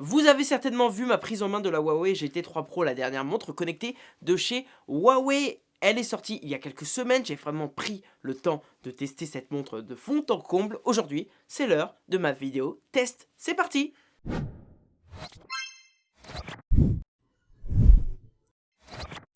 Vous avez certainement vu ma prise en main de la Huawei GT3 Pro, la dernière montre connectée de chez Huawei. Elle est sortie il y a quelques semaines, j'ai vraiment pris le temps de tester cette montre de fond en comble. Aujourd'hui, c'est l'heure de ma vidéo test. C'est parti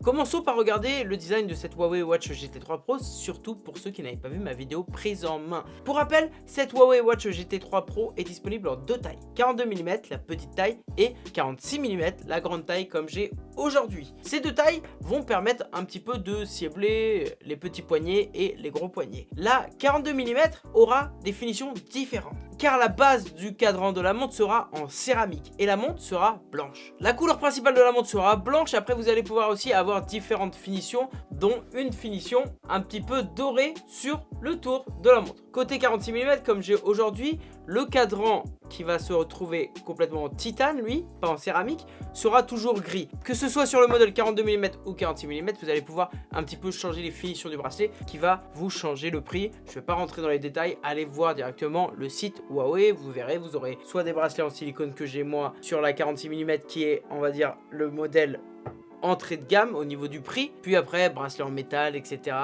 Commençons par regarder le design de cette Huawei Watch GT3 Pro, surtout pour ceux qui n'avaient pas vu ma vidéo prise en main. Pour rappel, cette Huawei Watch GT3 Pro est disponible en deux tailles, 42 mm la petite taille et 46 mm la grande taille comme j'ai aujourd'hui. Ces deux tailles vont permettre un petit peu de cibler les petits poignets et les gros poignets. La 42 mm aura des finitions différentes car la base du cadran de la montre sera en céramique et la montre sera blanche. La couleur principale de la montre sera blanche, après vous allez pouvoir aussi avoir différentes finitions dont une finition un petit peu dorée sur le tour de la montre. Côté 46 mm comme j'ai aujourd'hui, le cadran qui va se retrouver complètement en titane, lui, pas en céramique, sera toujours gris. Que ce soit sur le modèle 42 mm ou 46 mm, vous allez pouvoir un petit peu changer les finitions du bracelet qui va vous changer le prix. Je ne vais pas rentrer dans les détails, allez voir directement le site Huawei, vous verrez, vous aurez soit des bracelets en silicone que j'ai moi sur la 46 mm qui est, on va dire, le modèle entrée de gamme au niveau du prix. Puis après, bracelet en métal, etc.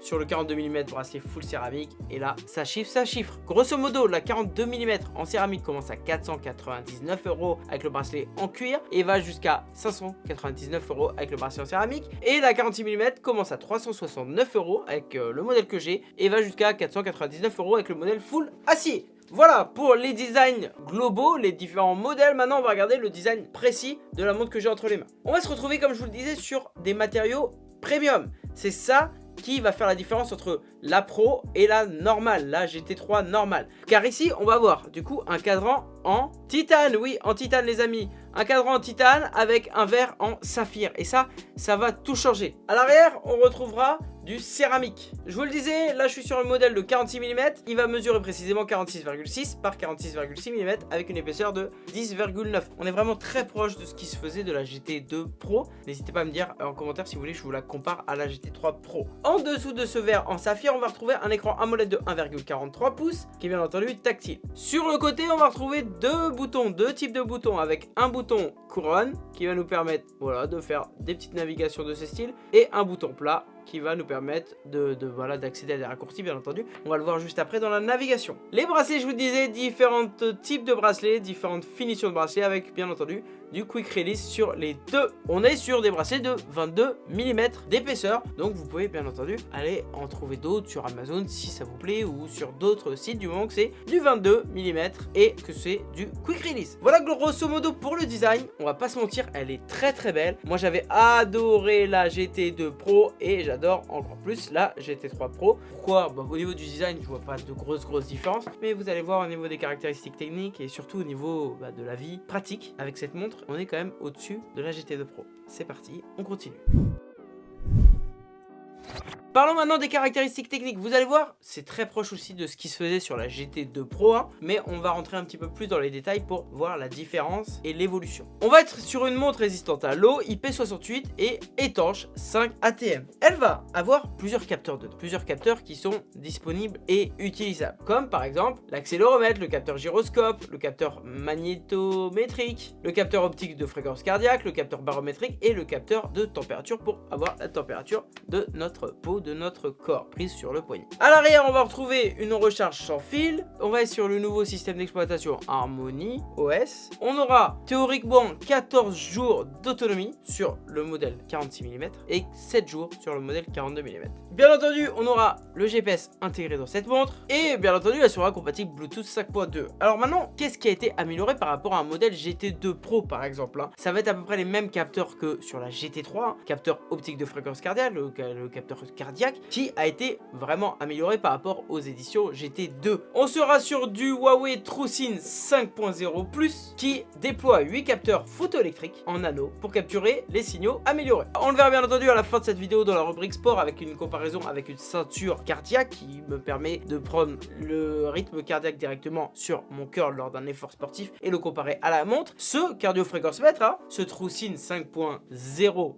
Sur le 42 mm, bracelet full céramique. Et là, ça chiffre, ça chiffre. Grosso modo, la 42 mm en céramique commence à 499 euros avec le bracelet en cuir et va jusqu'à 599 euros avec le bracelet en céramique. Et la 46 mm commence à 369 euros avec euh, le modèle que j'ai et va jusqu'à 499 euros avec le modèle full acier. Voilà pour les designs globaux, les différents modèles. Maintenant, on va regarder le design précis de la montre que j'ai entre les mains. On va se retrouver, comme je vous le disais, sur des matériaux premium. C'est ça qui va faire la différence entre la Pro et la normale, la GT3 normale. Car ici, on va voir du coup un cadran en titane, oui, en titane les amis. Un cadran en titane avec un verre en saphir. Et ça, ça va tout changer. À l'arrière, on retrouvera du céramique. Je vous le disais, là je suis sur un modèle de 46 mm. Il va mesurer précisément 46,6 par 46,6 mm avec une épaisseur de 10,9. On est vraiment très proche de ce qui se faisait de la GT2 Pro. N'hésitez pas à me dire en commentaire si vous voulez je vous la compare à la GT3 Pro. En dessous de ce verre en saphir, on va retrouver un écran AMOLED de 1,43 pouces qui est bien entendu tactile. Sur le côté, on va retrouver deux boutons, deux types de boutons avec un bouton couronne qui va nous permettre voilà, de faire des petites navigations de ce style et un bouton plat qui va nous permettre de, voilà d'accéder à des raccourcis bien entendu. On va le voir juste après dans la navigation. Les bracelets, je vous disais, différents types de bracelets, différentes finitions de bracelets avec bien entendu du quick release sur les deux. On est sur des bracelets de 22 mm d'épaisseur. Donc vous pouvez bien entendu aller en trouver d'autres sur Amazon si ça vous plaît ou sur d'autres sites du moment que c'est du 22 mm et que c'est du quick release. Voilà grosso modo pour le design. On va pas se mentir, elle est très très belle. Moi j'avais adoré la GT2 Pro et j'adore encore plus la GT3 Pro. Pourquoi? Bah, Au niveau du design, je vois pas de grosses grosses différences. Mais vous allez voir au niveau des caractéristiques techniques et surtout au niveau bah, de la vie pratique avec cette montre on est quand même au-dessus de la GT2 Pro. C'est parti, on continue. Parlons maintenant des caractéristiques techniques. Vous allez voir, c'est très proche aussi de ce qui se faisait sur la GT2 Pro 1, mais on va rentrer un petit peu plus dans les détails pour voir la différence et l'évolution. On va être sur une montre résistante à l'eau, IP68 et étanche 5 ATM. Elle va avoir plusieurs capteurs dedans, plusieurs capteurs qui sont disponibles et utilisables, comme par exemple l'accéléromètre, le capteur gyroscope, le capteur magnétométrique, le capteur optique de fréquence cardiaque, le capteur barométrique et le capteur de température pour avoir la température de notre peau de notre corps, prise sur le poignet. À l'arrière, on va retrouver une recharge sans fil. On va être sur le nouveau système d'exploitation Harmony OS. On aura théoriquement 14 jours d'autonomie sur le modèle 46 mm et 7 jours sur le modèle 42 mm. Bien entendu, on aura le GPS intégré dans cette montre et bien entendu, elle sera compatible Bluetooth 5.2. Alors maintenant, qu'est-ce qui a été amélioré par rapport à un modèle GT2 Pro par exemple hein? Ça va être à peu près les mêmes capteurs que sur la GT3, hein. capteur optique de fréquence cardiaque, le, le capteur cardiaque qui a été vraiment amélioré par rapport aux éditions GT2. On sera sur du Huawei TrueSyn 5.0 qui déploie 8 capteurs photoélectriques en anneau pour capturer les signaux améliorés. On le verra bien entendu à la fin de cette vidéo dans la rubrique sport avec une comparaison avec une ceinture cardiaque qui me permet de prendre le rythme cardiaque directement sur mon cœur lors d'un effort sportif et le comparer à la montre. Ce cardio-fréquence-mètre, hein, ce TrueSyn 5.0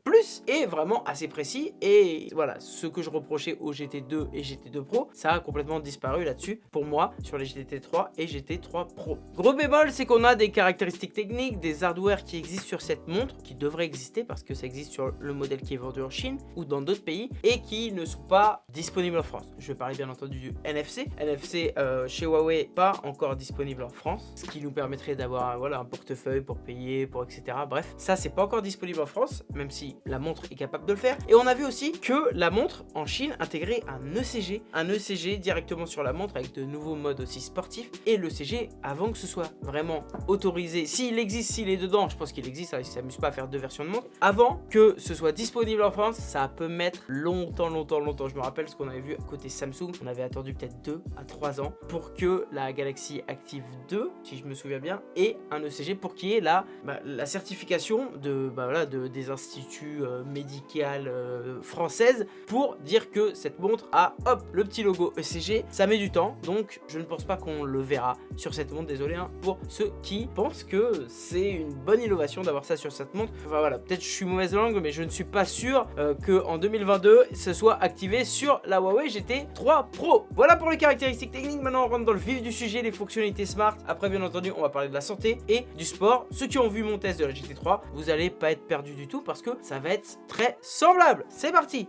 est vraiment assez précis et voilà, ce que je reprochais au GT2 et GT2 Pro, ça a complètement disparu là-dessus pour moi sur les GT3 et GT3 Pro. Gros bémol, c'est qu'on a des caractéristiques techniques, des hardware qui existent sur cette montre, qui devraient exister parce que ça existe sur le modèle qui est vendu en Chine ou dans d'autres pays et qui ne sont pas disponibles en France. Je vais parler bien entendu du NFC. NFC euh, chez Huawei, pas encore disponible en France, ce qui nous permettrait d'avoir voilà, un portefeuille pour payer, pour etc. Bref, ça c'est pas encore disponible en France, même si la montre est capable de le faire. Et on a vu aussi que la montre en Chine intégrait un ECG, un ECG directement sur la montre avec de nouveaux modes aussi sportifs et le CG avant que ce soit vraiment autorisé. S'il existe, s'il est dedans, je pense qu'il existe, hein, il s'amuse pas à faire deux versions de montre. Avant que ce soit disponible en France, ça peut mettre longtemps, longtemps, longtemps. Je me rappelle ce qu'on avait vu côté Samsung, on avait attendu peut-être 2 à 3 ans pour que la Galaxy Active 2, si je me souviens bien, ait un ECG pour qu'il y ait la, bah, certification de, bah, de, des instituts euh, médicaux euh, françaises pour dire que cette montre a, hop, le petit logo ECG. Ça met du temps, donc je ne pense pas qu'on le verra sur cette montre, désolé hein, pour ceux qui pensent que c'est une bonne innovation d'avoir ça sur cette montre. Enfin voilà, peut-être je suis mauvaise langue, mais je ne suis pas sûr euh, que en 2022, ce soit activé sur la Huawei GT3 Pro. Voilà pour les caractéristiques techniques, maintenant on rentre dans le vif du sujet, les fonctionnalités smart. Après bien entendu, on va parler de la santé et du sport. Ceux qui ont vu mon test de la GT3, vous allez pas être perdu du tout parce que ça va être très semblable. C'est parti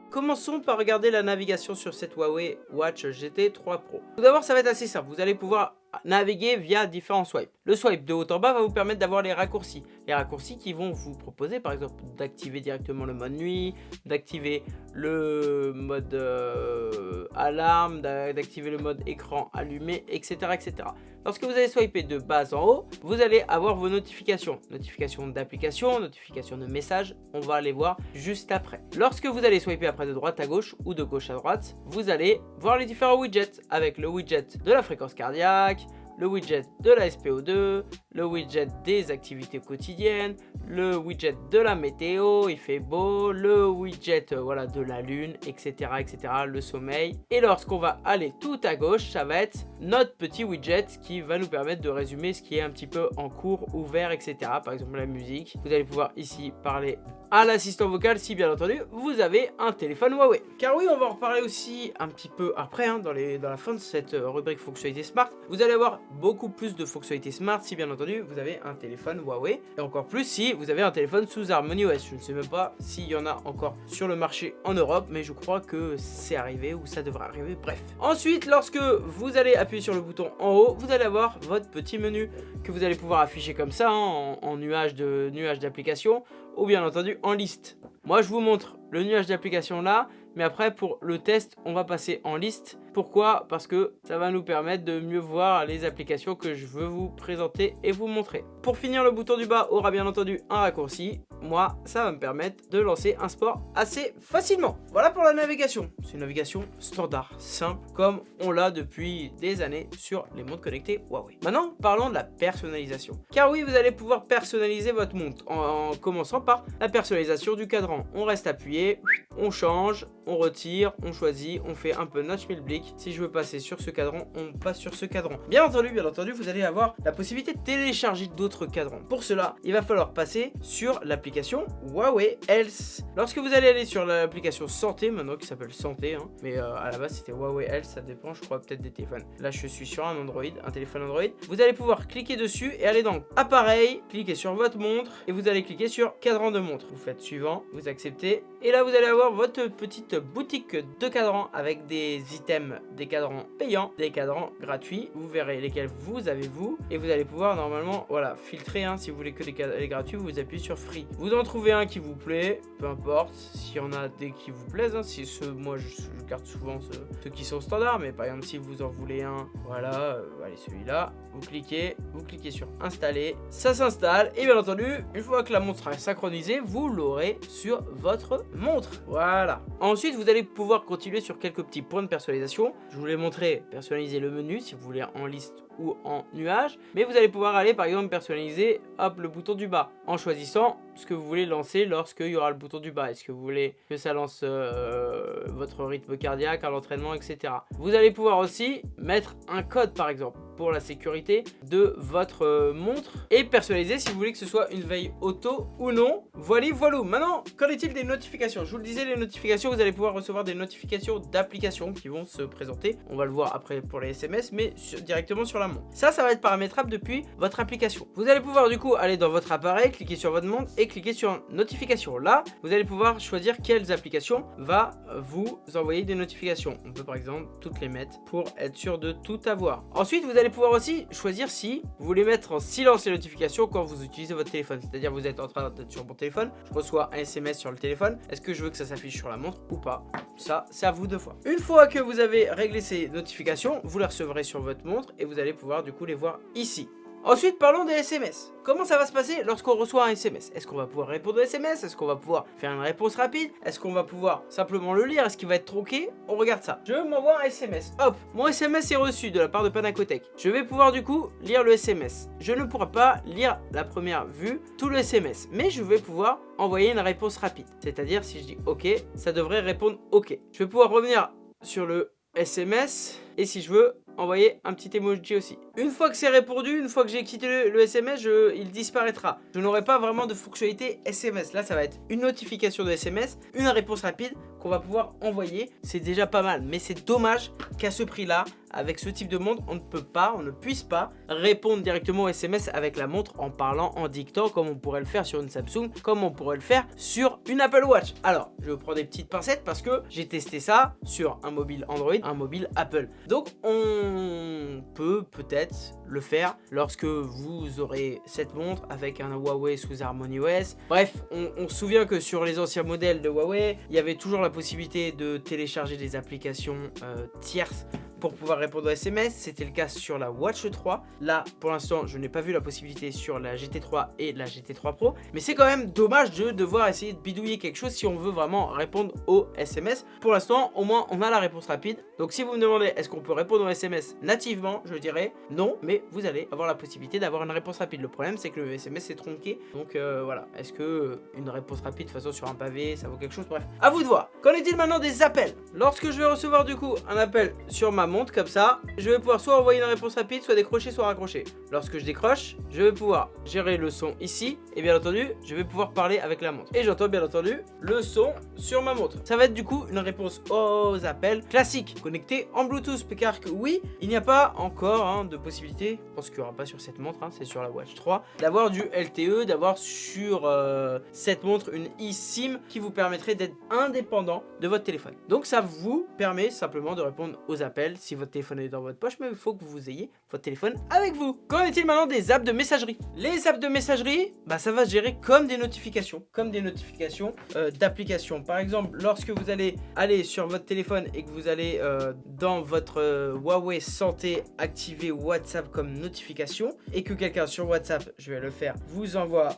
Commençons par regarder la navigation sur cette Huawei Watch GT 3 Pro. Tout d'abord, ça va être assez simple. Vous allez pouvoir naviguer via différents swipes. Le swipe de haut en bas va vous permettre d'avoir les raccourcis. Les raccourcis qui vont vous proposer par exemple d'activer directement le mode nuit, d'activer le mode euh, alarme, d'activer le mode écran allumé, etc. etc. Lorsque vous allez swiper de bas en haut, vous allez avoir vos notifications. Notifications d'applications, notifications de messages, on va les voir juste après. Lorsque vous allez swiper après de droite à gauche ou de gauche à droite, vous allez voir les différents widgets avec le widget de la fréquence cardiaque, le widget de la SPO2, le widget des activités quotidiennes, le widget de la météo, il fait beau, le widget euh, voilà, de la lune, etc., etc., le sommeil. Et lorsqu'on va aller tout à gauche, ça va être notre petit widget qui va nous permettre de résumer ce qui est un petit peu en cours, ouvert, etc. Par exemple la musique. Vous allez pouvoir ici parler à l'assistant vocal si bien entendu vous avez un téléphone Huawei. Car oui, on va en reparler aussi un petit peu après, hein, dans, la fin de cette euh, rubrique fonctionnalité smart. Vous allez avoir beaucoup plus de fonctionnalités smart si bien entendu vous avez un téléphone Huawei. Et encore plus si vous avez un téléphone sous Harmony OS. Je ne sais même pas s'il y en a encore sur le marché en Europe, mais je crois que c'est arrivé ou ça devrait arriver, bref. Ensuite, lorsque vous allez appuyer sur le bouton en haut, vous allez avoir votre petit menu que vous allez pouvoir afficher comme ça, hein, en, nuage d'applications ou bien entendu en liste. Moi, je vous montre le nuage d'applications là, mais après, pour le test, on va passer en liste. Pourquoi? Parce que ça va nous permettre de mieux voir les applications que je veux vous présenter et vous montrer. Pour finir, le bouton du bas aura bien entendu un raccourci. Moi, ça va me permettre de lancer un sport assez facilement. Voilà pour la navigation. C'est une navigation standard, simple, comme on l'a depuis des années sur les montres connectées Huawei. Maintenant, parlons de la personnalisation. Car oui, vous allez pouvoir personnaliser votre montre en commençant par la personnalisation du cadran. On reste appuyé, on change, on retire, on choisit, on fait un peu notch blick. Si je veux passer sur ce cadran, on passe sur ce cadran. Bien entendu, bien entendu, vous allez avoir la possibilité de télécharger d'autres cadrans. Pour cela, il va falloir passer sur l'application Huawei Health. Lorsque vous allez aller sur l'application santé, maintenant qui s'appelle santé, hein, mais euh, à la base c'était Huawei Health, ça dépend, je crois peut-être des téléphones. Là, je suis sur un Android, un téléphone Android. Vous allez pouvoir cliquer dessus et aller dans appareil, cliquer sur votre montre et vous allez cliquer sur cadran de montre. Vous faites suivant, vous acceptez et là vous allez avoir votre petite boutique de cadrans avec des items, des cadrans payants, des cadrans gratuits. Vous verrez lesquels vous avez vous. Et vous allez pouvoir normalement, voilà, filtrer. Hein, si vous voulez que les, gratuits, vous appuyez sur free. Vous en trouvez un qui vous plaît, peu importe. S'il y en a des qui vous plaisent, hein, si ceux, moi je, garde souvent ceux, qui sont standards. Mais par exemple, si vous en voulez un, voilà, euh, allez celui-là. Vous cliquez, vous cliquez sur installer. Ça s'installe. Et bien entendu, une fois que la montre sera synchronisée, vous l'aurez sur votre montre. Voilà. Ensuite, vous allez pouvoir continuer sur quelques petits points de personnalisation. Je vous l'ai montré, personnaliser le menu si vous voulez en liste ou en nuage. Mais vous allez pouvoir aller par exemple personnaliser hop, le bouton du bas en choisissant ce que vous voulez lancer lorsqu'il y aura le bouton du bas. Est-ce que vous voulez que ça lance euh, votre rythme cardiaque à l'entraînement, etc. Vous allez pouvoir aussi mettre un code par exemple pour la sécurité de votre euh, montre et personnaliser si vous voulez que ce soit une veille auto ou non. Voilà, voilà. Maintenant, qu'en est-il des notifications? Je vous le disais, les notifications, vous allez pouvoir recevoir des notifications d'applications qui vont se présenter. On va le voir après pour les SMS, mais directement sur la montre. Ça, ça va être paramétrable depuis votre application. Vous allez pouvoir du coup aller dans votre appareil, cliquer sur votre montre et cliquer sur notification. Là, vous allez pouvoir choisir quelles applications va vous envoyer des notifications. On peut par exemple toutes les mettre pour être sûr de tout avoir. Ensuite, vous allez pouvoir aussi choisir si vous voulez mettre en silence les notifications quand vous utilisez votre téléphone. C'est-à-dire vous êtes en train d'être sur mon téléphone, je reçois un SMS sur le téléphone. Est-ce que je veux que ça s'affiche sur la montre ou pas? Ça, c'est à vous de voir. Une fois que vous avez réglé ces notifications, vous les recevrez sur votre montre et vous allez pouvoir du coup les voir ici. Ensuite, parlons des SMS. Comment ça va se passer lorsqu'on reçoit un SMS Est-ce qu'on va pouvoir répondre au SMS Est-ce qu'on va pouvoir faire une réponse rapide? Est-ce qu'on va pouvoir simplement le lire? Est-ce qu'il va être tronqué? On regarde ça. Je m'envoie un SMS. Hop, mon SMS est reçu de la part de Panacotech. Je vais pouvoir du coup lire le SMS. Je ne pourrai pas lire la première vue tout le SMS, mais je vais pouvoir envoyer une réponse rapide. C'est-à-dire si je dis OK, ça devrait répondre OK. Je vais pouvoir revenir sur le SMS et si je veux envoyer un petit emoji aussi. Une fois que c'est répondu, une fois que j'ai quitté le, SMS, il disparaîtra. Je n'aurai pas vraiment de fonctionnalité SMS. Là, ça va être une notification de SMS, une réponse rapide qu'on va pouvoir envoyer. C'est déjà pas mal, mais c'est dommage qu'à ce prix-là, avec ce type de montre, on ne peut pas, on ne puisse pas répondre directement au SMS avec la montre en parlant, en dictant, comme on pourrait le faire sur une Samsung, comme on pourrait le faire sur une Apple Watch. Alors, je prendre des petites pincettes parce que j'ai testé ça sur un mobile Android, un mobile Apple. Donc, on peut peut-être le faire lorsque vous aurez cette montre avec un Huawei sous OS. Bref, on, se souvient que sur les anciens modèles de Huawei, il y avait toujours la possibilité de télécharger des applications euh, tierces pour pouvoir répondre aux SMS. C'était le cas sur la Watch 3. Là, pour l'instant, je n'ai pas vu la possibilité sur la GT3 et la GT3 Pro. Mais c'est quand même dommage de devoir essayer de bidouiller quelque chose si on veut vraiment répondre aux SMS. Pour l'instant, au moins, on a la réponse rapide. Donc si vous me demandez est-ce qu'on peut répondre aux SMS nativement, je dirais non. Mais vous allez avoir la possibilité d'avoir une réponse rapide. Le problème, c'est que le SMS est tronqué. Donc euh, voilà, est-ce que une réponse rapide de façon sur un pavé, ça vaut quelque chose? Bref, à vous de voir. Qu'en est-il maintenant des appels? Lorsque je vais recevoir du coup un appel sur ma montre comme ça, je vais pouvoir soit envoyer une réponse rapide, soit décrocher, soit raccrocher. Lorsque je décroche, je vais pouvoir gérer le son ici, et bien entendu, je vais pouvoir parler avec la montre. Et j'entends bien entendu le son sur ma montre. Ça va être du coup une réponse aux appels classiques, connectés en Bluetooth, car que oui, il n'y a pas encore hein, de possibilité, je pense qu'il n'y aura pas sur cette montre, hein, c'est sur la Watch 3, d'avoir du LTE, d'avoir sur euh, cette montre une eSIM qui vous permettrait d'être indépendant de votre téléphone. Donc ça vous permet simplement de répondre aux appels si votre téléphone est dans votre poche, mais il faut que vous ayez votre téléphone avec vous. Qu'en est-il maintenant des apps de messagerie? Les apps de messagerie, bah, ça va se gérer comme des notifications, comme des notifications euh, d'applications. Par exemple, lorsque vous allez aller sur votre téléphone et que vous allez euh, dans votre euh, Huawei Santé activer WhatsApp comme notification et que quelqu'un sur WhatsApp, je vais le faire, vous envoie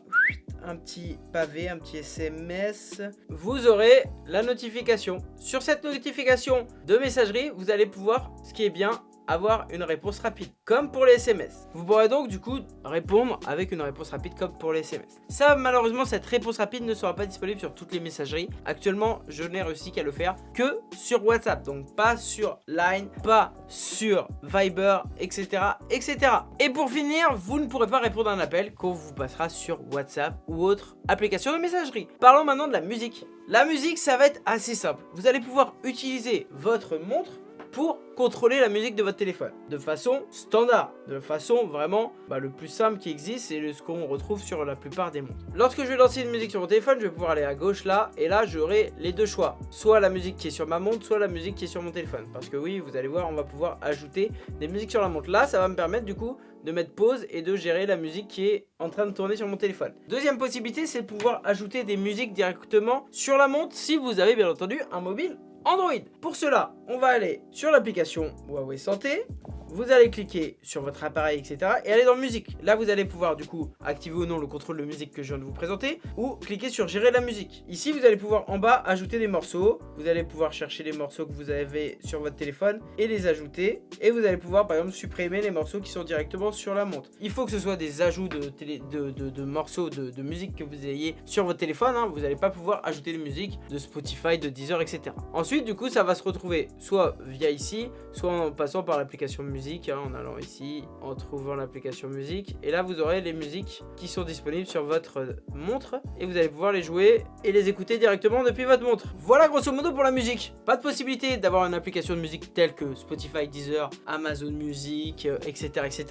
un petit pavé, un petit SMS, vous aurez la notification. Sur cette notification de messagerie, vous allez pouvoir, ce qui est bien, avoir une réponse rapide, comme pour les SMS. Vous pourrez donc du coup répondre avec une réponse rapide comme pour les SMS. Ça, malheureusement, cette réponse rapide ne sera pas disponible sur toutes les messageries. Actuellement, je n'ai réussi qu'à le faire que sur WhatsApp, donc pas sur Line, pas sur Viber, etc., etc. Et pour finir, vous ne pourrez pas répondre à un appel qu'on vous passera sur WhatsApp ou autre application de messagerie. Parlons maintenant de la musique. La musique, ça va être assez simple. Vous allez pouvoir utiliser votre montre pour contrôler la musique de votre téléphone de façon standard, de façon vraiment bah, le plus simple qui existe et ce qu'on retrouve sur la plupart des montres. Lorsque je vais lancer une musique sur mon téléphone, je vais pouvoir aller à gauche là et là j'aurai les deux choix, soit la musique qui est sur ma montre, soit la musique qui est sur mon téléphone. Parce que oui, vous allez voir, on va pouvoir ajouter des musiques sur la montre. Là, ça va me permettre du coup de mettre pause et de gérer la musique qui est en train de tourner sur mon téléphone. Deuxième possibilité, c'est de pouvoir ajouter des musiques directement sur la montre si vous avez bien entendu un mobile Android. Pour cela, on va aller sur l'application Huawei Santé. Vous allez cliquer sur votre appareil, etc. et aller dans musique. Là, vous allez pouvoir du coup activer ou non le contrôle de musique que je viens de vous présenter ou cliquer sur gérer la musique. Ici, vous allez pouvoir en bas ajouter des morceaux. Vous allez pouvoir chercher les morceaux que vous avez sur votre téléphone et les ajouter. Et vous allez pouvoir par exemple supprimer les morceaux qui sont directement sur la montre. Il faut que ce soit des ajouts de, morceaux de, musique que vous ayez sur votre téléphone. Hein. Vous n'allez pas pouvoir ajouter des musiques de Spotify, de Deezer, etc. Ensuite, du coup, ça va se retrouver soit via ici, soit en passant par l'application musique, hein, en allant ici, en trouvant l'application musique. Et là, vous aurez les musiques qui sont disponibles sur votre montre et vous allez pouvoir les jouer et les écouter directement depuis votre montre. Voilà grosso modo pour la musique. Pas de possibilité d'avoir une application de musique telle que Spotify, Deezer, Amazon Music, etc., euh, etc.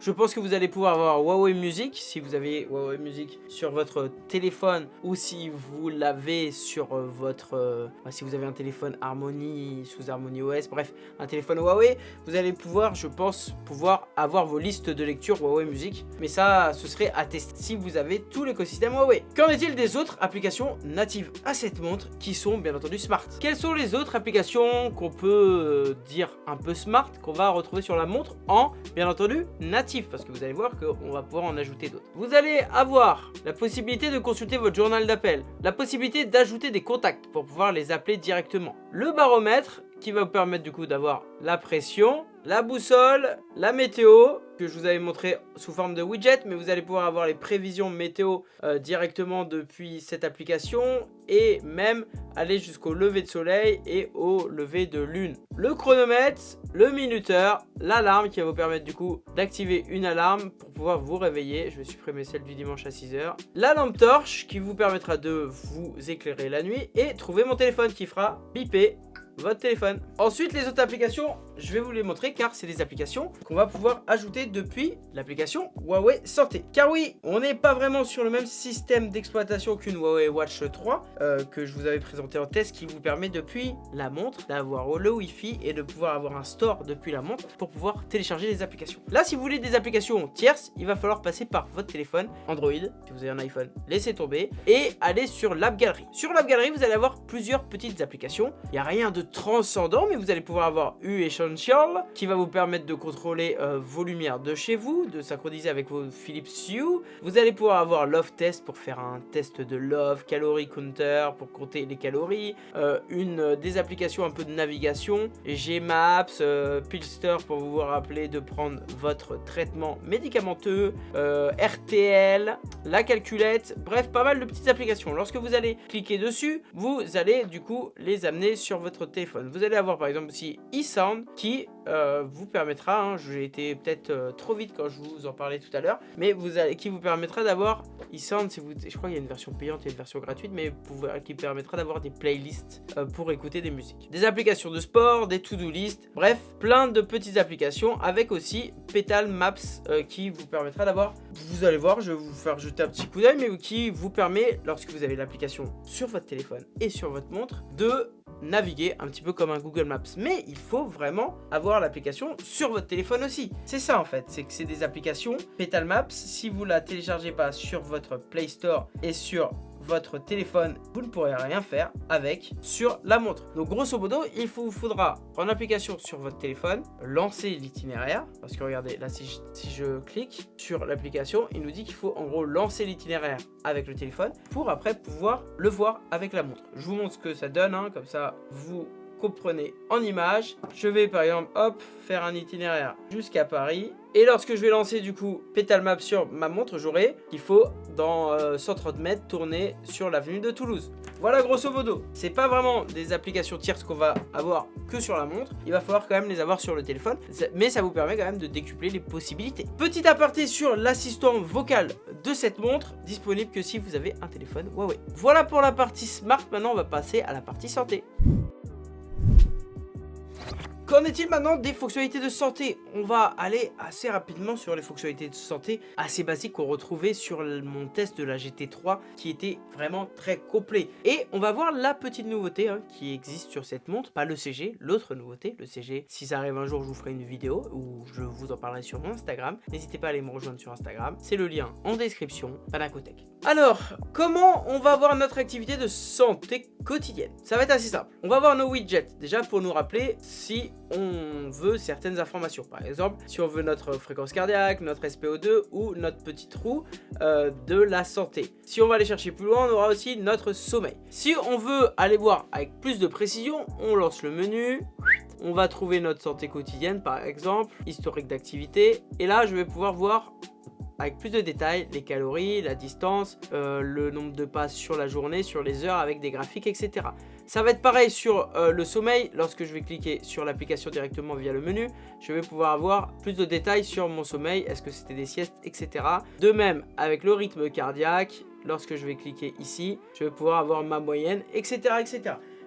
Je pense que vous allez pouvoir avoir Huawei Music si vous avez Huawei Music sur votre téléphone ou si vous l'avez sur euh, votre... Euh, si vous avez un téléphone Harmony sous Harmony OS, bref, un téléphone Huawei, vous allez pouvoir, je pense, pouvoir avoir vos listes de lecture Huawei Music. Mais ça, ce serait à tester si vous avez tout l'écosystème Huawei. Qu'en est-il des autres applications natives à cette montre qui sont bien entendu smart? Quelles sont les autres applications qu'on peut euh, dire un peu smart qu'on va retrouver sur la montre en bien entendu natif? Parce que vous allez voir qu'on va pouvoir en ajouter d'autres. Vous allez avoir la possibilité de consulter votre journal d'appel, la possibilité d'ajouter des contacts pour pouvoir les appeler directement. Le baromètre qui va vous permettre du coup d'avoir la pression, la boussole, la météo, que je vous avais montré sous forme de widget, mais vous allez pouvoir avoir les prévisions météo euh, directement depuis cette application et même aller jusqu'au lever de soleil et au lever de lune. Le chronomètre, le minuteur, l'alarme qui va vous permettre du coup d'activer une alarme pour pouvoir vous réveiller. Je vais supprimer celle du dimanche à 6h. La lampe torche qui vous permettra de vous éclairer la nuit et trouver mon téléphone qui fera piper votre téléphone. Ensuite, les autres applications, je vais vous les montrer car c'est des applications qu'on va pouvoir ajouter depuis l'application Huawei Santé. Car oui, on n'est pas vraiment sur le même système d'exploitation qu'une Huawei Watch 3 euh, que je vous avais présenté en test qui vous permet depuis la montre d'avoir le Wi-Fi et de pouvoir avoir un store depuis la montre pour pouvoir télécharger les applications. Là, si vous voulez des applications tierces, il va falloir passer par votre téléphone Android, si vous avez un iPhone, laissez tomber et aller sur l'App Gallery. Sur l'App Gallery, vous allez avoir plusieurs petites applications. Il n'y a rien de transcendant, mais vous allez pouvoir avoir U Essential qui va vous permettre de contrôler euh, vos lumières de chez vous, de synchroniser avec vos Philips Hue. Vous allez pouvoir avoir Love Test pour faire un test de love, Calorie Counter pour compter les calories, euh, une euh, des applications un peu de navigation, Gmaps, Pilster pour vous rappeler de prendre votre traitement médicamenteux, RTL, la calculette, bref pas mal de petites applications. Lorsque vous allez cliquer dessus, vous allez du coup les amener sur votre Vous allez avoir par exemple aussi eSound qui euh, vous permettra, hein, j'ai été peut-être euh, trop vite quand je vous en parlais tout à l'heure, mais qui vous permettra d'avoir eSound, si vous, je crois qu'il y a une version payante et une version gratuite, mais qui permettra d'avoir des playlists euh, pour écouter des musiques. Des applications de sport, des to-do list, bref, plein de petites applications avec aussi Petal Maps qui vous permettra d'avoir, vous allez voir, je vais vous faire jeter un petit coup d'œil, mais qui vous permet, lorsque vous avez l'application sur votre téléphone et sur votre montre, de naviguer un petit peu comme un Google Maps. Mais il faut vraiment avoir l'application sur votre téléphone aussi. C'est ça en fait, c'est que c'est des applications Petal Maps. Si vous la téléchargez pas sur votre Play Store et sur votre téléphone, vous ne pourrez rien faire avec sur la montre. Donc grosso modo, il vous faudra prendre l'application sur votre téléphone, lancer l'itinéraire, parce que regardez, là si je, clique sur l'application, il nous dit qu'il faut en gros lancer l'itinéraire avec le téléphone pour après pouvoir le voir avec la montre. Je vous montre ce que ça donne, hein, comme ça vous comprenez en image. Je vais par exemple, hop, faire un itinéraire jusqu'à Paris. Et lorsque je vais lancer du coup Petal Map sur ma montre, j'aurai qu'il faut dans 130 euh, mètres tourner sur l'avenue de Toulouse. Voilà grosso modo. C'est pas vraiment des applications tierces qu'on va avoir que sur la montre. Il va falloir quand même les avoir sur le téléphone. Mais ça vous permet quand même de décupler les possibilités. Petit aparté sur l'assistant vocal de cette montre, disponible que si vous avez un téléphone Huawei. Voilà pour la partie smart. Maintenant, on va passer à la partie santé. Qu'en est-il maintenant des fonctionnalités de santé? On va aller assez rapidement sur les fonctionnalités de santé assez basiques qu'on retrouvait sur mon test de la GT3 qui était vraiment très complet. Et on va voir la petite nouveauté hein, qui existe sur cette montre, pas le CG, l'autre nouveauté, le CG. Si ça arrive un jour, je vous ferai une vidéo où je vous en parlerai sur mon Instagram. N'hésitez pas à aller me rejoindre sur Instagram, c'est le lien en description, Panacotech. Alors, comment on va voir notre activité de santé quotidienne? Ça va être assez simple. On va voir nos widgets, déjà pour nous rappeler si on veut certaines informations. Par exemple, si on veut notre fréquence cardiaque, notre SPO2 ou notre petit trou euh, de la santé. Si on va aller chercher plus loin, on aura aussi notre sommeil. Si on veut aller voir avec plus de précision, on lance le menu, on va trouver notre santé quotidienne par exemple, historique d'activité, et là je vais pouvoir voir avec plus de détails, les calories, la distance, euh, le nombre de pas sur la journée, sur les heures, avec des graphiques, etc. Ça va être pareil sur euh, le sommeil. Lorsque je vais cliquer sur l'application directement via le menu, je vais pouvoir avoir plus de détails sur mon sommeil, est-ce que c'était des siestes, etc. De même, avec le rythme cardiaque, lorsque je vais cliquer ici, je vais pouvoir avoir ma moyenne, etc.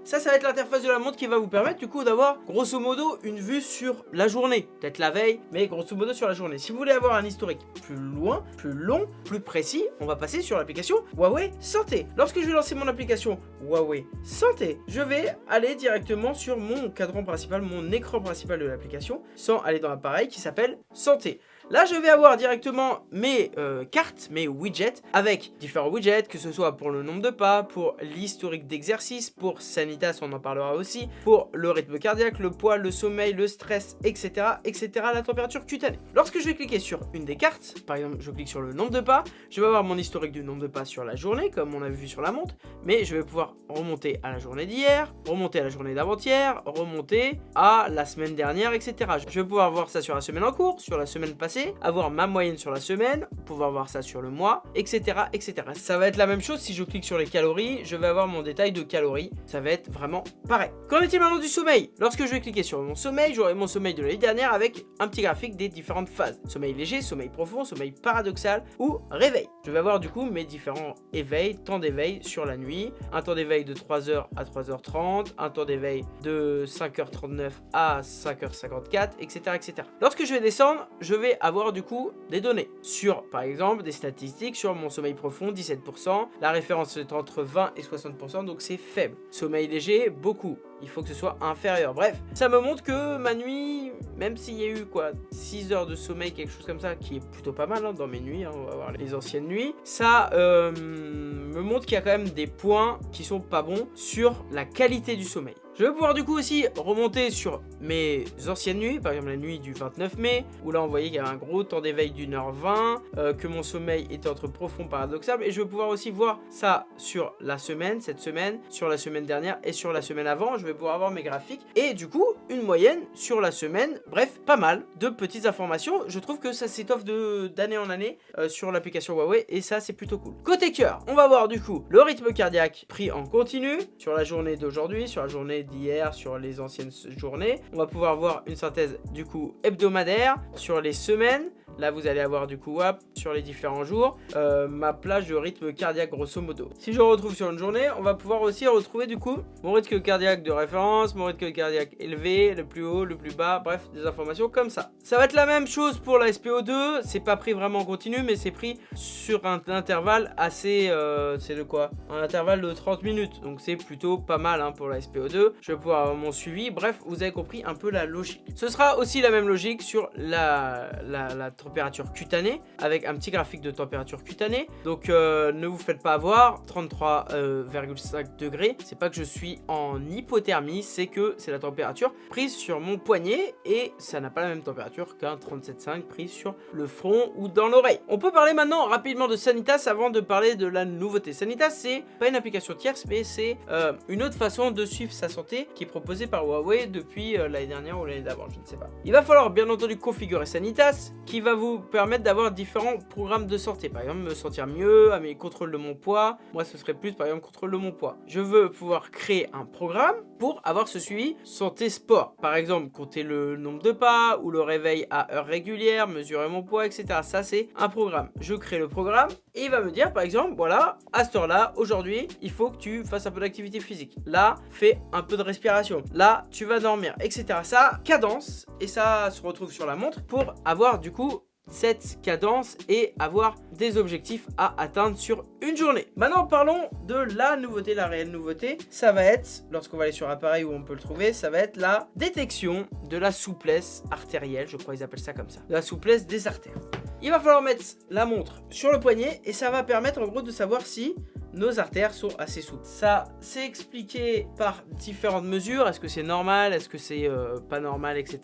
Ça, ça va être l'interface de la montre qui va vous permettre du coup d'avoir grosso modo une vue sur la journée. Peut-être la veille, mais grosso modo sur la journée. Si vous voulez avoir un historique plus loin, plus long, plus précis, on va passer sur l'application Huawei Santé. Lorsque je vais lancer mon application Huawei Santé, je vais aller directement sur mon cadran principal, mon écran principal de l'application, sans aller dans l'appareil qui s'appelle Santé. Là, je vais avoir directement mes euh, cartes, mes widgets, avec différents widgets, que ce soit pour le nombre de pas, pour l'historique d'exercice, pour Sanitas, on en parlera aussi, pour le rythme cardiaque, le poids, le sommeil, le stress, etc., etc., la température cutanée. Lorsque je vais cliquer sur une des cartes, par exemple, je clique sur le nombre de pas, je vais avoir mon historique du nombre de pas sur la journée, comme on a vu sur la montre, mais je vais pouvoir remonter à la journée d'hier, remonter à la journée d'avant-hier, remonter à la semaine dernière, etc. Je vais pouvoir voir ça sur la semaine en cours, sur la semaine passée, avoir ma moyenne sur la semaine, pouvoir voir ça sur le mois, etc. etc. Ça va être la même chose si je clique sur les calories, je vais avoir mon détail de calories, ça va être vraiment pareil. Qu'en est-il maintenant du sommeil? Lorsque je vais cliquer sur mon sommeil, j'aurai mon sommeil de l'année dernière avec un petit graphique des différentes phases. Sommeil léger, sommeil profond, sommeil paradoxal ou réveil. Je vais avoir du coup mes différents éveils, temps d'éveil sur la nuit, un temps d'éveil de 3h à 3h30, un temps d'éveil de 5h39 à 5h54, etc. etc. Lorsque je vais descendre, je vais avoir avoir du coup des données sur par exemple des statistiques sur mon sommeil profond 17%, la référence est entre 20 et 60% donc c'est faible. Sommeil léger beaucoup, il faut que ce soit inférieur. Bref, ça me montre que ma nuit, même s'il y a eu quoi 6 heures de sommeil, quelque chose comme ça, qui est plutôt pas mal hein, dans mes nuits, hein, on va voir les anciennes nuits, ça euh, me montre qu'il y a quand même des points qui sont pas bons sur la qualité du sommeil. Je vais pouvoir du coup aussi remonter sur mes anciennes nuits, par exemple la nuit du 29 mai, où là on voyait qu'il y avait un gros temps d'éveil d'une heure 20, euh, que mon sommeil était entre profond paradoxal, et je vais pouvoir aussi voir ça sur la semaine, cette semaine, sur la semaine dernière et sur la semaine avant, je vais pouvoir avoir mes graphiques, et du coup une moyenne sur la semaine, bref, pas mal de petites informations, je trouve que ça s'étoffe d'année en année euh, sur l'application Huawei, et ça c'est plutôt cool. Côté cœur, on va voir du coup le rythme cardiaque pris en continu, sur la journée d'aujourd'hui, sur la journée d'hier sur les anciennes journées. On va pouvoir voir une synthèse du coup hebdomadaire sur les semaines Là, vous allez avoir du coup, sur les différents jours, euh, ma plage de rythme cardiaque grosso modo. Si je retrouve sur une journée, on va pouvoir aussi retrouver du coup mon rythme cardiaque de référence, mon rythme cardiaque élevé, le plus haut, le plus bas, bref, des informations comme ça. Ça va être la même chose pour la SPO2, c'est pas pris vraiment en continu, mais c'est pris sur un intervalle assez, euh, c'est de quoi? Un intervalle de 30 minutes, donc c'est plutôt pas mal hein, pour la SPO2. Je vais pouvoir avoir mon suivi, bref, vous avez compris un peu la logique. Ce sera aussi la même logique sur la, la température cutanée avec un petit graphique de température cutanée. Donc euh, ne vous faites pas avoir, 33,5 euh, degrés. C'est pas que je suis en hypothermie, c'est que c'est la température prise sur mon poignet et ça n'a pas la même température qu'un 37,5 prise sur le front ou dans l'oreille. On peut parler maintenant rapidement de Sanitas avant de parler de la nouveauté. Sanitas, c'est pas une application tierce, mais c'est euh, une autre façon de suivre sa santé qui est proposée par Huawei depuis l'année dernière ou l'année d'avant, je ne sais pas. Il va falloir bien entendu configurer Sanitas qui va vous permettre d'avoir différents programmes de santé. Par exemple, me sentir mieux, à mes de mon poids. Moi, ce serait plus, par exemple, contrôle de mon poids. Je veux pouvoir créer un programme pour avoir ce suivi santé sport. Par exemple, compter le nombre de pas ou le réveil à heure régulière, mesurer mon poids, etc. Ça, c'est un programme. Je crée le programme et il va me dire, par exemple, voilà, à cette heure-là, aujourd'hui, il faut que tu fasses un peu d'activité physique. Là, fais un peu de respiration. Là, tu vas dormir, etc. Ça cadence et ça se retrouve sur la montre pour avoir du coup cette cadence et avoir des objectifs à atteindre sur une journée. Maintenant parlons de la nouveauté, la réelle nouveauté. Ça va être, lorsqu'on va aller sur appareil où on peut le trouver, ça va être la détection de la souplesse artérielle, je crois qu'ils appellent ça comme ça, de la souplesse des artères. Il va falloir mettre la montre sur le poignet et ça va permettre en gros de savoir si nos artères sont assez souples. Ça, c'est expliqué par différentes mesures. Est-ce que c'est normal? Est-ce que c'est euh, pas normal Etc.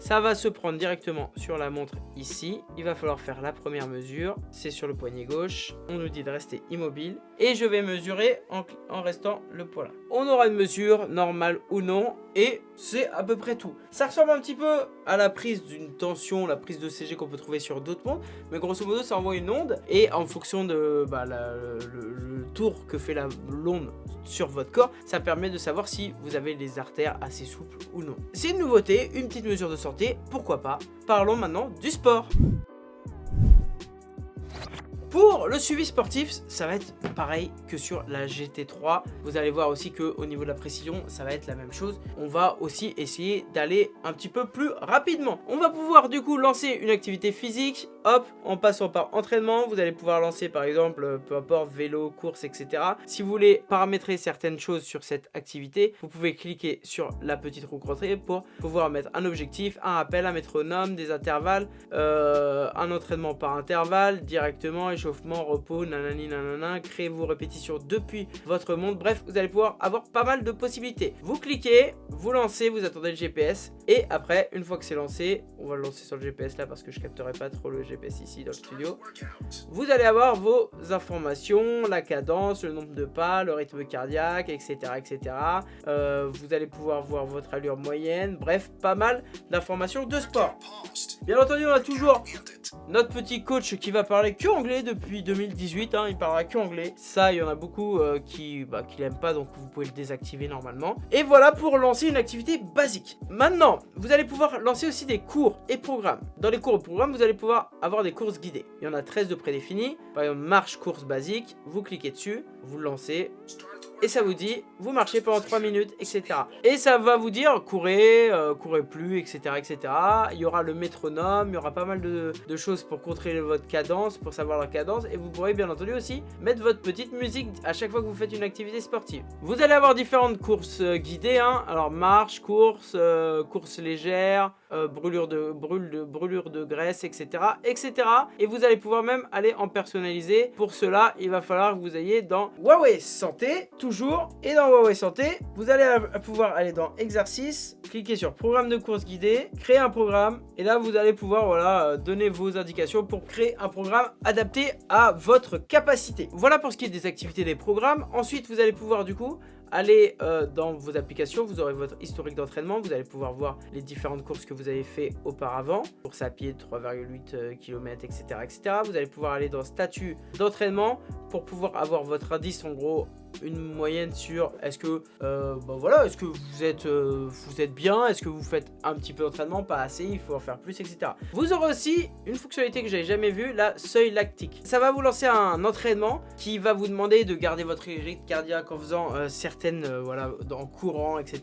Ça va se prendre directement sur la montre ici. Il va falloir faire la première mesure. C'est sur le poignet gauche. On nous dit de rester immobile. Et je vais mesurer en, restant le poids là. On aura une mesure normale ou non. Et c'est à peu près tout. Ça ressemble un petit peu à la prise d'une tension, la prise de CG qu'on peut trouver sur d'autres montres. Mais grosso modo, ça envoie une onde. Et en fonction de bah, le, tour que fait l'onde sur votre corps, ça permet de savoir si vous avez les artères assez souples ou non. C'est une nouveauté, une petite mesure de pourquoi pas. Parlons maintenant du sport. Pour le suivi sportif, ça va être pareil que sur la GT3. Vous allez voir aussi qu'au niveau de la précision, ça va être la même chose. On va aussi essayer d'aller un petit peu plus rapidement. On va pouvoir du coup lancer une activité physique. Hop, en passant par entraînement, vous allez pouvoir lancer par exemple, peu importe, vélo, course, etc. Si vous voulez paramétrer certaines choses sur cette activité, vous pouvez cliquer sur la petite roue croisée pour pouvoir mettre un objectif, un rappel, un métronome, des intervalles, euh, un entraînement par intervalle directement échauffement, repos, nanani nanana, créez vos répétitions depuis votre monde. Bref, vous allez pouvoir avoir pas mal de possibilités. Vous cliquez, vous lancez, vous attendez le GPS et après, une fois que c'est lancé, on va le lancer sur le GPS là parce que je capterai pas trop le GPS ici dans le studio. Vous allez avoir vos informations, la cadence, le nombre de pas, le rythme cardiaque, etc. etc. Euh, vous allez pouvoir voir votre allure moyenne, bref, pas mal d'informations de sport. Bien entendu, on a toujours notre petit coach qui va parler que anglais depuis 2018, hein, il parlera que anglais. Ça, il y en a beaucoup euh, qui, bah, qui l'aiment pas, donc vous pouvez le désactiver normalement. Et voilà pour lancer une activité basique. Maintenant, vous allez pouvoir lancer aussi des cours et programmes. Dans les cours et programmes, vous allez pouvoir avoir des courses guidées. Il y en a 13 de prédéfinis. Par exemple, marche, course basique. Vous cliquez dessus, vous le lancez et ça vous dit, vous marchez pendant 3 minutes, etc. Et ça va vous dire, courez, euh, courez plus, etc., etc. Il y aura le métronome, il y aura pas mal de, choses pour contrôler votre cadence, pour savoir la cadence, et vous pourrez bien entendu aussi mettre votre petite musique à chaque fois que vous faites une activité sportive. Vous allez avoir différentes courses euh, guidées, hein. alors marche, course, euh, course légère, brûlure, de, brûle de, brûlure de graisse, etc., etc. Et vous allez pouvoir même aller en personnaliser. Pour cela, il va falloir que vous ayez dans Huawei Santé, tout et dans Huawei Santé, vous allez pouvoir aller dans exercice, cliquer sur programme de course guidée, créer un programme. Et là, vous allez pouvoir voilà, euh, donner vos indications pour créer un programme adapté à votre capacité. Voilà pour ce qui est des activités des programmes. Ensuite, vous allez pouvoir du coup Allez euh, dans vos applications, vous aurez votre historique d'entraînement, vous allez pouvoir voir les différentes courses que vous avez fait auparavant, course à pied 3,8 km, etc., etc. Vous allez pouvoir aller dans statut d'entraînement pour pouvoir avoir votre indice en gros une moyenne sur est-ce que euh, bah voilà est-ce que vous êtes euh, vous êtes bien est-ce que vous faites un petit peu d'entraînement pas assez il faut en faire plus etc vous aurez aussi une fonctionnalité que j'avais jamais vue la seuil lactique. Ça va vous lancer un entraînement qui va vous demander de garder votre rythme cardiaque en faisant euh, certaines voilà en courant etc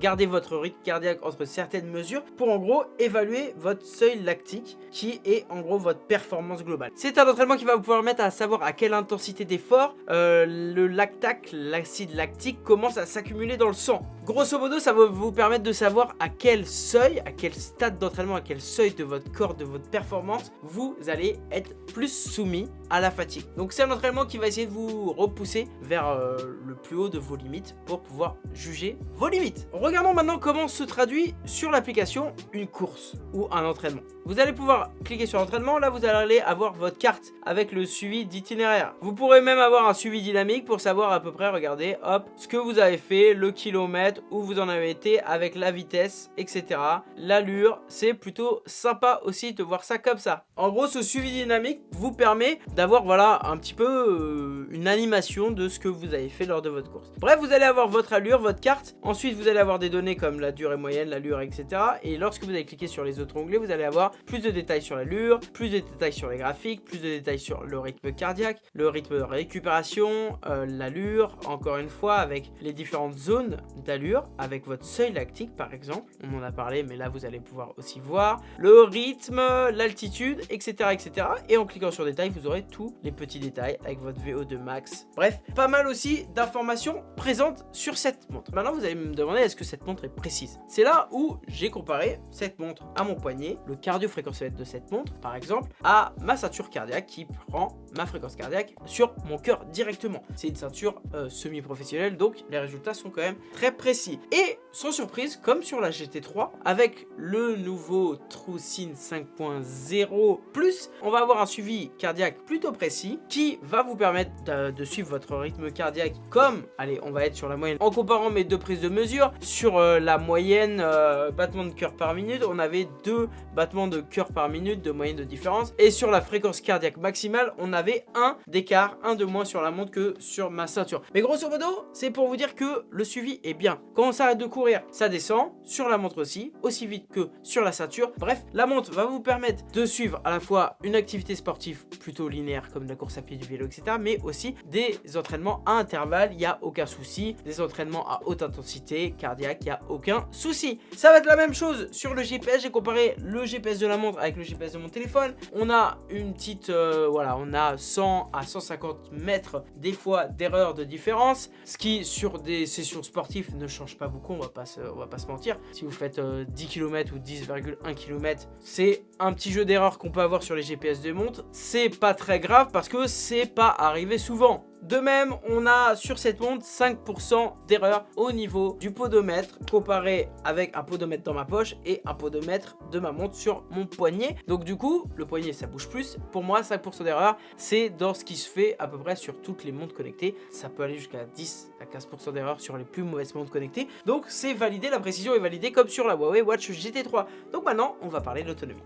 garder votre rythme cardiaque entre certaines mesures pour en gros évaluer votre seuil lactique qui est en gros votre performance globale. C'est un entraînement qui va vous pouvoir mettre à savoir à quelle intensité d'effort le lactate l'acide lactique commence à s'accumuler dans le sang. Grosso modo, ça va vous permettre de savoir à quel seuil, à quel stade d'entraînement, à quel seuil de votre corps, de votre performance, vous allez être plus soumis à la fatigue. Donc c'est un entraînement qui va essayer de vous repousser vers euh, le plus haut de vos limites pour pouvoir juger vos limites. Regardons maintenant comment se traduit sur l'application une course ou un entraînement. Vous allez pouvoir cliquer sur l'entraînement, là vous allez avoir votre carte avec le suivi d'itinéraire. Vous pourrez même avoir un suivi dynamique pour savoir à peu près, regardez, hop, ce que vous avez fait, le kilomètre, où vous en avez été, avec la vitesse, etc. L'allure, c'est plutôt sympa aussi de voir ça comme ça. En gros, ce suivi dynamique vous permet d'avoir, voilà, un petit peu euh, une animation de ce que vous avez fait lors de votre course. Bref, vous allez avoir votre allure, votre carte. Ensuite, vous allez avoir des données comme la durée moyenne, l'allure, etc. Et lorsque vous allez cliquer sur les autres onglets, vous allez avoir plus de détails sur l'allure, plus de détails sur les graphiques, plus de détails sur le rythme cardiaque, le rythme de récupération, euh, l'allure, encore une fois, avec les différentes zones d'allure avec votre seuil lactique par exemple, on en a parlé mais là vous allez pouvoir aussi voir, le rythme, l'altitude, etc., etc. Et en cliquant sur détails, vous aurez tous les petits détails avec votre VO2 max. Bref, pas mal aussi d'informations présentes sur cette montre. Maintenant vous allez me demander est-ce que cette montre est précise? C'est là où j'ai comparé cette montre à mon poignet, le cardio fréquentiomètre de cette montre par exemple, à ma ceinture cardiaque qui prend ma fréquence cardiaque sur mon cœur directement. C'est une ceinture euh, semi-professionnelle donc les résultats sont quand même très précis. Et sans surprise, comme sur la GT3, avec le nouveau TrueSyn 5.0 Plus, on va avoir un suivi cardiaque plutôt précis qui va vous permettre de, suivre votre rythme cardiaque comme, allez, on va être sur la moyenne. En comparant mes deux prises de mesure, sur euh, la moyenne euh, battement de cœur par minute, on avait deux battements de cœur par minute de moyenne de différence. Et sur la fréquence cardiaque maximale, on avait un d'écart, un de moins sur la montre que sur ma ceinture. Mais grosso modo, c'est pour vous dire que le suivi est bien. Quand on s'arrête de courir, ça descend, sur la montre aussi, aussi vite que sur la ceinture. Bref, la montre va vous permettre de suivre à la fois une activité sportive plutôt linéaire comme la course à pied, du vélo, etc. Mais aussi des entraînements à intervalles, il n'y a aucun souci. Des entraînements à haute intensité, cardiaque, il n'y a aucun souci. Ça va être la même chose sur le GPS. J'ai comparé le GPS de la montre avec le GPS de mon téléphone. On a une petite, euh, voilà, on a 100 à 150 mètres des fois d'erreur de différence. Ce qui sur des sessions sportives ne change pas beaucoup, on va pas se, on mentir. Si vous faites 10 euh, km ou 10,1 km, c'est un petit jeu d'erreur qu'on peut avoir sur les GPS de montre. C'est pas très grave parce que c'est pas arrivé souvent. De même, on a sur cette montre 5% d'erreur au niveau du podomètre comparé avec un podomètre dans ma poche et un podomètre de ma montre sur mon poignet. Donc du coup, le poignet ça bouge plus. Pour moi, 5% d'erreur, c'est dans ce qui se fait à peu près sur toutes les montres connectées. Ça peut aller jusqu'à 10 à 15% d'erreur sur les plus mauvaises montres connectées. Donc c'est validé, la précision est validée comme sur la Huawei Watch GT3. Donc maintenant, on va parler de l'autonomie.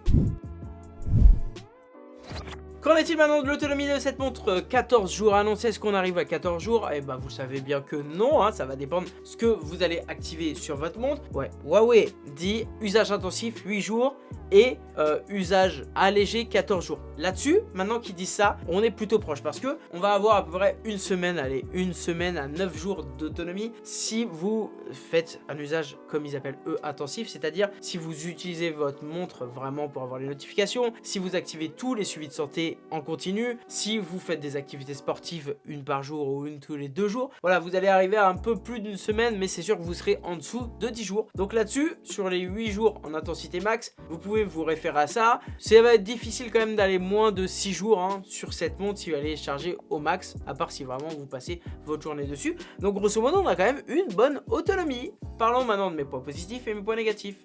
Qu'en est-il maintenant de l'autonomie de cette montre? 14 jours annoncé, est-ce qu'on arrive à 14 jours? Eh ben, vous savez bien que non, hein, ça va dépendre ce que vous allez activer sur votre montre. Ouais, Huawei dit usage intensif 8 jours et euh, usage allégé 14 jours. Là-dessus, maintenant qu'ils disent ça, on est plutôt proche parce que on va avoir à peu près une semaine, allez, une semaine à 9 jours d'autonomie si vous faites un usage comme ils appellent eux intensif, c'est-à-dire si vous utilisez votre montre vraiment pour avoir les notifications, si vous activez tous les suivis de santé en continu, si vous faites des activités sportives une par jour ou une tous les deux jours, voilà, vous allez arriver à un peu plus d'une semaine, mais c'est sûr que vous serez en dessous de 10 jours. Donc là-dessus, sur les 8 jours en intensité max, vous pouvez vous référer à ça. Ça va être difficile quand même d'aller moins de 6 jours hein, sur cette montre si vous allez charger au max, à part si vraiment vous passez votre journée dessus. Donc grosso modo, on a quand même une bonne autonomie. Parlons maintenant de mes points positifs et mes points négatifs.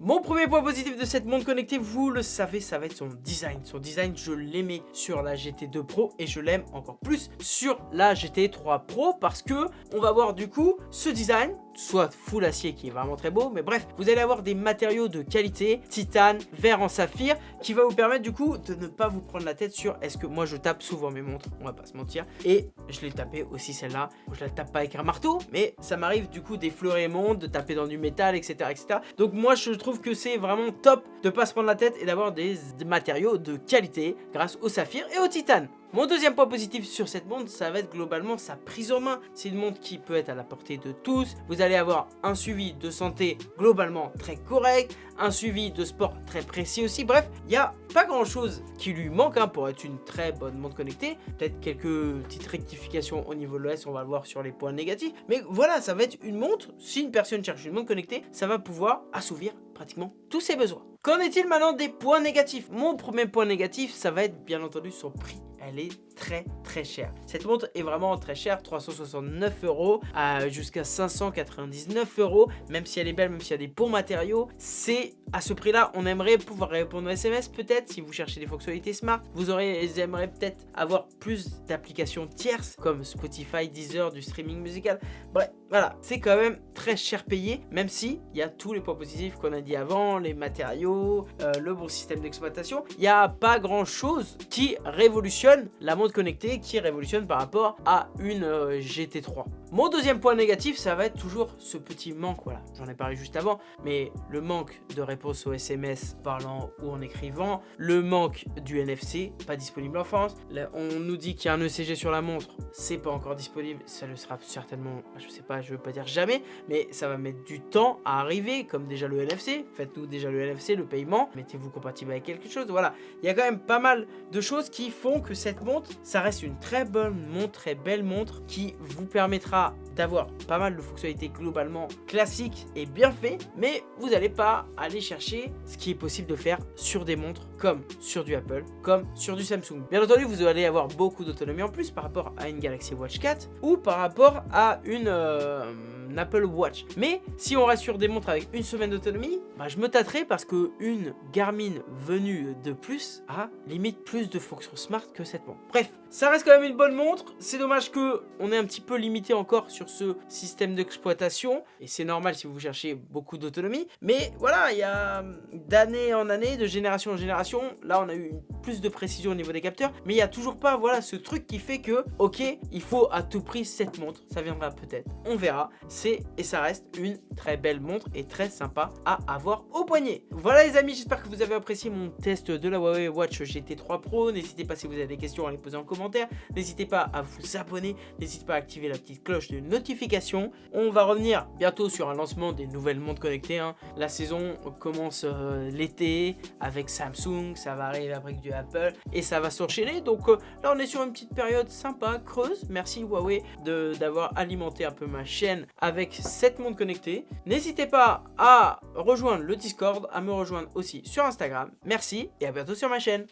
Mon premier point positif de cette montre connectée, vous le savez, ça va être son design. Son design, je l'aimais sur la GT2 Pro et je l'aime encore plus sur la GT3 Pro parce que on va voir du coup ce design soit full acier qui est vraiment très beau. Mais bref, vous allez avoir des matériaux de qualité, titane, verre en saphir, qui va vous permettre du coup de ne pas vous prendre la tête sur est-ce que moi je tape souvent mes montres, on va pas se mentir. Et je l'ai tapé aussi celle-là, je la tape pas avec un marteau, mais ça m'arrive du coup d'effleurer montres, de taper dans du métal, etc. etc. Donc moi je trouve que c'est vraiment top de pas se prendre la tête et d'avoir des matériaux de qualité grâce au saphir et au titane. Mon deuxième point positif sur cette montre, ça va être globalement sa prise en main. C'est une montre qui peut être à la portée de tous. Vous allez avoir un suivi de santé globalement très correct, un suivi de sport très précis aussi. Bref, il n'y a pas grand chose qui lui manque hein, pour être une très bonne montre connectée. Peut-être quelques petites rectifications au niveau de l'OS, on va le voir sur les points négatifs. Mais voilà, ça va être une montre, si une personne cherche une montre connectée, ça va pouvoir assouvir pratiquement tous ses besoins. Qu'en est-il maintenant des points négatifs? Mon premier point négatif, ça va être bien entendu son prix elle est très très chère. Cette montre est vraiment très chère, 369 euros jusqu'à 599 euros. Même si elle est belle, même s'il y a des bons matériaux, c'est à ce prix-là, on aimerait pouvoir répondre aux SMS peut-être si vous cherchez des fonctionnalités smart. Vous aurez, aimeriez peut-être avoir plus d'applications tierces comme Spotify, Deezer, du streaming musical. Bref, voilà, c'est quand même très cher payé, même si il y a tous les points positifs qu'on a dit avant, les matériaux, euh, le bon système d'exploitation. Il n'y a pas grand-chose qui révolutionne la montre connectée, qui révolutionne par rapport à une euh, GT3. Mon deuxième point négatif, ça va être toujours ce petit manque, voilà, j'en ai parlé juste avant, mais le manque de réponse aux SMS parlant ou en écrivant, le manque du NFC, pas disponible en France, on nous dit qu'il y a un ECG sur la montre, c'est pas encore disponible, ça le sera certainement, je sais pas, je veux pas dire jamais, mais ça va mettre du temps à arriver, comme déjà le NFC, faites-nous déjà le NFC, le paiement, mettez-vous compatible avec quelque chose, voilà, il y a quand même pas mal de choses qui font que cette montre, ça reste une très bonne montre, très belle montre, qui vous permettra d'avoir pas mal de fonctionnalités globalement classiques et bien fait, mais vous n'allez pas aller chercher ce qui est possible de faire sur des montres comme sur du Apple, comme sur du Samsung. Bien entendu, vous allez avoir beaucoup d'autonomie en plus par rapport à une Galaxy Watch 4 ou par rapport à une... Euh, Apple Watch. Mais si on reste sur des montres avec une semaine d'autonomie, bah, je me tâterai parce que une Garmin venue de plus a limite plus de fonctions smart que cette montre. Bref, ça reste quand même une bonne montre. C'est dommage que on est un petit peu limité sur ce système d'exploitation. Et c'est normal si vous cherchez beaucoup d'autonomie. Mais voilà, il y a d'année en année, de génération en génération. Là, on a eu plus de précision au niveau des capteurs. Mais il n'y a toujours pas voilà, ce truc qui fait que, ok, il faut à tout prix cette montre. Ça viendra peut-être. On verra. C'est et ça reste une très belle montre et très sympa à avoir au poignet. Voilà les amis, j'espère que vous avez apprécié mon test de la Huawei Watch GT3 Pro. N'hésitez pas si vous avez des questions à les poser en commentaire N'hésitez pas à vous abonner, n'hésitez pas à activer la petite de notification. On va revenir bientôt sur un lancement des nouvelles montres connectées. Hein. La saison commence euh, l'été avec Samsung, ça va arriver après du Apple et ça va s'enchaîner. Donc euh, là on est sur une petite période sympa, creuse. Merci Huawei d'avoir alimenté un peu ma chaîne avec cette montre connectée. N'hésitez pas à rejoindre le Discord, à me rejoindre aussi sur Instagram. Merci et à bientôt sur ma chaîne.